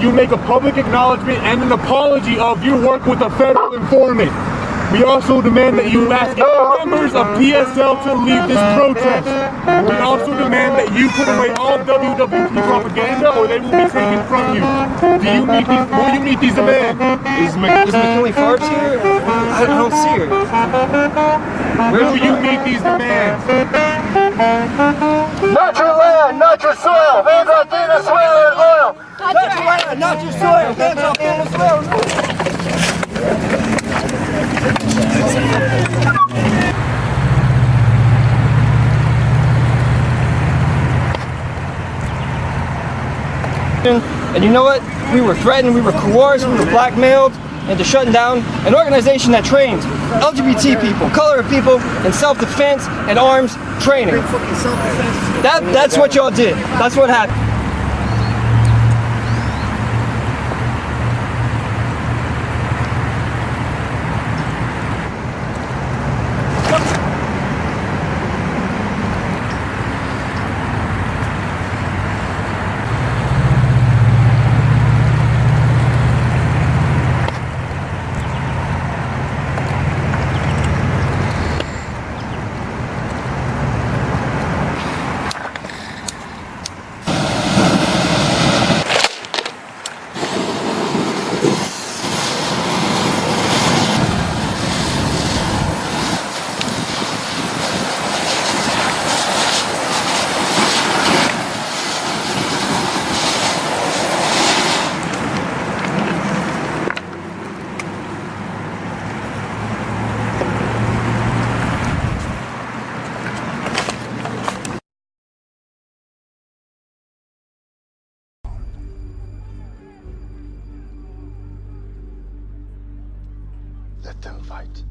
you make a public acknowledgement and an apology of your work with a federal informant. We also demand that you ask members of PSL to leave this protest. We also demand that you put away all WWP propaganda or they will be taken from you. Do you meet these, will you meet these demands? Is, Mc, is McKinley Farbs here? I, I don't see her. Will you meet these demands? And you know what? We were threatened, we were coerced, we were blackmailed into shutting down an organization that trains LGBT people, colored people in self-defense and arms training. That, that's what y'all did. That's what happened. Let them fight.